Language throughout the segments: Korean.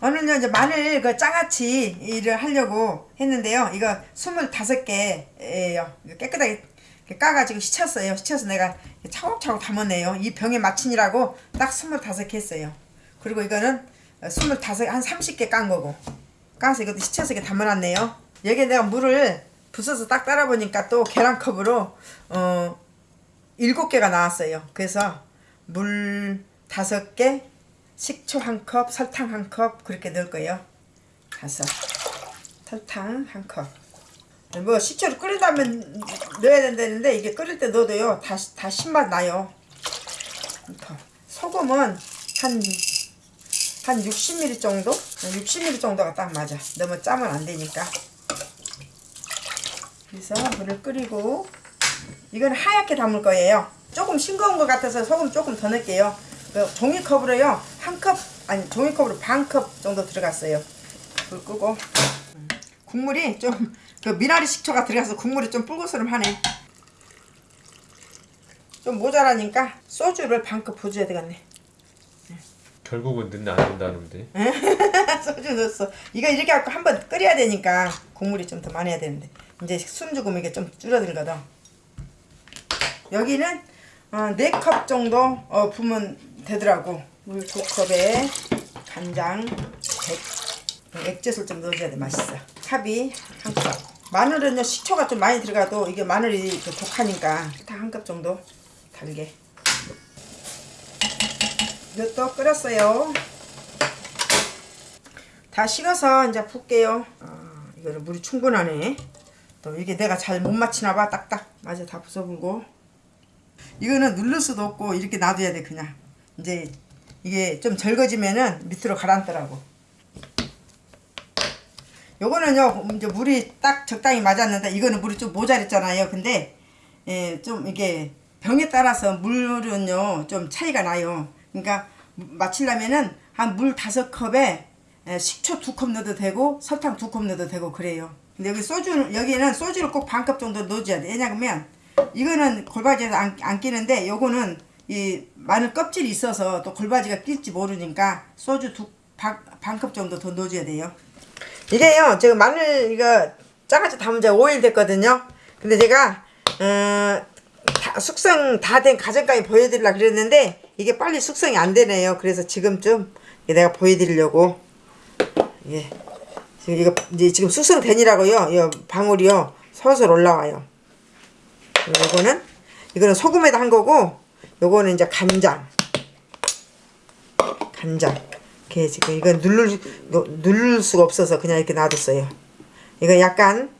오늘은요 이제 마늘 그 장아찌를 하려고 했는데요. 이거 25개예요. 깨끗하게 까가지고 씻었어요. 씻어서 내가 차곡차곡 담았네요. 이 병에 맞추니라고 딱 25개 했어요. 그리고 이거는 25, 한 30개 깐 거고. 까서 이것도 씻어서 이렇게 담아놨네요. 여기에 내가 물을 부숴서 딱 따라 보니까 또 계란컵으로 어 7개가 나왔어요. 그래서 물 5개, 식초 한 컵, 설탕 한 컵 그렇게 넣을 거예요. 다섯. 설탕 한 컵. 뭐 식초를 끓이다면 넣어야 된다는데 이게 끓일 때 넣어도요 다, 다 신맛 나요. 소금은 한, 한 60ml 정도? 60ml 정도가 딱 맞아. 너무 짜면 안 되니까. 그래서 물을 끓이고 이건 하얗게 담을 거예요. 조금 싱거운 것 같아서 소금 조금 더 넣을게요. 그 종이컵으로요 한 컵 아니 종이컵으로 반 컵 정도 들어갔어요. 불 끄고 국물이 좀 그 미나리 식초가 들어가서 국물이 좀 뿔그스름하네. 좀 모자라니까 소주를 반 컵 부어줘야 되겠네. 결국은 넣나 안 넣는다는데 소주 넣었어. 이거 이렇게 갖고 한번 끓여야 되니까 국물이 좀 더 많이 해야 되는데 이제 숨 죽으면 이게 좀 줄어들거든. 여기는 어, 4컵 정도 어, 부으면 되더라고. 물 2컵에 간장, 백, 액젓을 좀 넣어줘야 돼 맛있어. 합이 한 컵. 마늘은요 식초가 좀 많이 들어가도 이게 마늘이 그 독하니까 한컵 정도 달게. 이것도 끓였어요. 다 식어서 이제 붓게요. 아, 이거는 물이 충분하네. 또 이게 내가 잘 못 맞히나 봐. 딱딱 맞아 다 부숴불고. 이거는 누를 수도 없고 이렇게 놔둬야 돼 그냥. 이제 이게 좀 절거지면은 밑으로 가라앉더라고. 요거는요 이제 물이 딱 적당히 맞았는데 이거는 물이 좀 모자랐잖아요. 근데 예, 좀 이게 병에 따라서 물은요 좀 차이가 나요. 그러니까 맞추려면은 한 물 다섯 컵에 에, 식초 두 컵 넣어도 되고 설탕 두 컵 넣어도 되고 그래요. 근데 여기 소주 여기는 소주를 꼭 반 컵 정도 넣어줘야 돼. 왜냐면 이거는 골바지에서 안, 안 끼는데 요거는 이 마늘 껍질이 있어서 또 골바지가 낄지 모르니까 소주 두반 컵 정도 더 넣어줘야 돼요. 이게요 지금 마늘 이거 짜가지고 담은 지 5일 됐거든요. 근데 제가 어, 다 숙성 다된 가정까지 보여드리려 그랬는데 이게 빨리 숙성이 안 되네요. 그래서 지금쯤 내가 보여드리려고 예 지금 이거 이제 지금 숙성되니라고요. 이 방울이요 솔솔 올라와요. 그리고 이거는 이거는 소금에다 한 거고 요거는 이제 간장 간장 이렇게 지금 이건 누를 누를 수가 없어서 그냥 이렇게 놔뒀어요. 이거 약간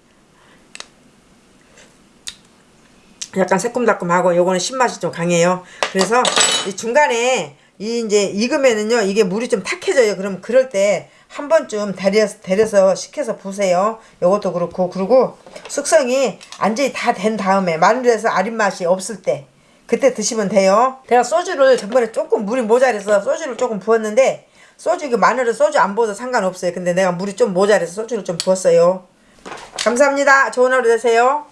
약간 새콤달콤하고 요거는 신맛이 좀 강해요. 그래서 이 중간에 이 이제 익으면은요 이게 물이 좀 탁해져요. 그럼 그럴 때 한 번쯤 데려서, 데려서 식혀서 부세요. 요것도 그렇고 그리고 숙성이 완전히 다 된 다음에 마늘에서 아린 맛이 없을 때 그때 드시면 돼요. 제가 소주를 전번에 조금 물이 모자라서 소주를 조금 부었는데 소주 이거 마늘은 소주 안 부어도 상관없어요. 근데 내가 물이 좀 모자라서 소주를 좀 부었어요. 감사합니다. 좋은 하루 되세요.